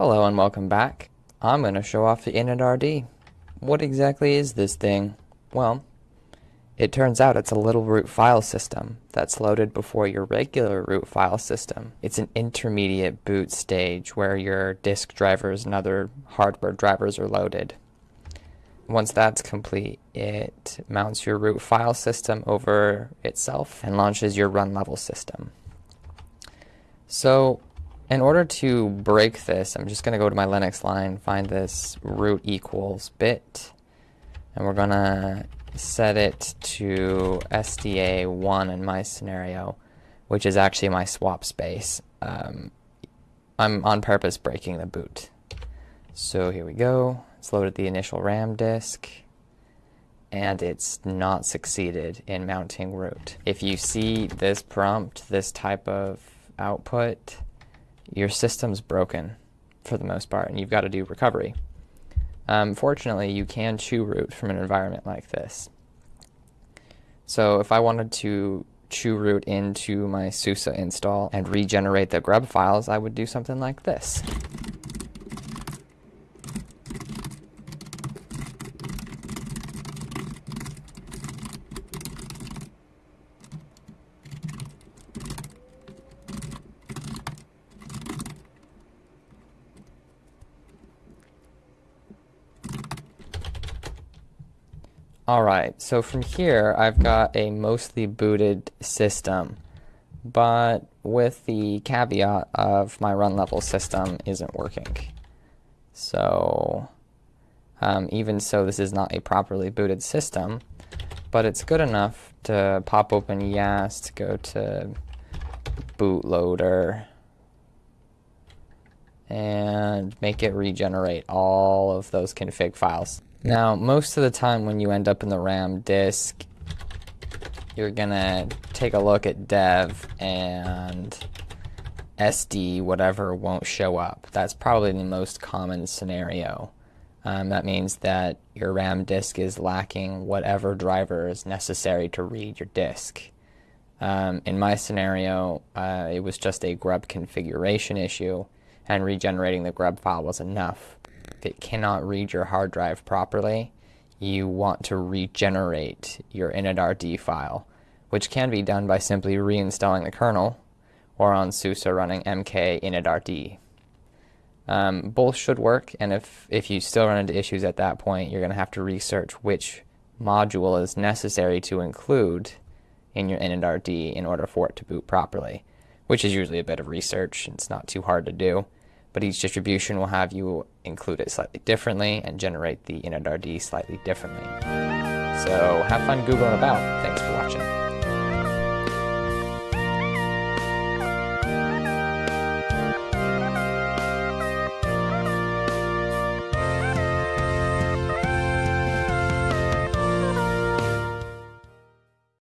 Hello and welcome back. I'm going to show off the initrd. What exactly is this thing? Well, it turns out it's a little root file system that's loaded before your regular root file system. It's an intermediate boot stage where your disk drivers and other hardware drivers are loaded. Once that's complete, it mounts your root file system over itself and launches your run level system. So in order to break this, I'm just going to go to my Linux line, find this root equals bit, and we're going to set it to SDA1 in my scenario, which is actually my swap space. Um, I'm on purpose breaking the boot. So here we go. It's loaded the initial RAM disk and it's not succeeded in mounting root. If you see this prompt, this type of output, your system's broken for the most part, and you've got to do recovery. Um, fortunately, you can chroot from an environment like this. So if I wanted to chroot into my SUSE install and regenerate the grub files, I would do something like this. Alright, so from here I've got a mostly booted system, but with the caveat of my run level system isn't working. So um, even so this is not a properly booted system, but it's good enough to pop open YaST, go to bootloader, and make it regenerate all of those config files. Now, most of the time when you end up in the RAM disk, you're gonna take a look at dev and SD, whatever, won't show up. That's probably the most common scenario. Um, that means that your RAM disk is lacking whatever driver is necessary to read your disk. Um, in my scenario, uh, it was just a grub configuration issue, and regenerating the grub file was enough if it cannot read your hard drive properly, you want to regenerate your initrd file, which can be done by simply reinstalling the kernel or on SUSE running mk initrd. Um, both should work, and if, if you still run into issues at that point, you're going to have to research which module is necessary to include in your initrd in order for it to boot properly, which is usually a bit of research. And it's not too hard to do but each distribution will have you include it slightly differently and generate the initrd slightly differently. So have fun Googling about. Thanks for watching.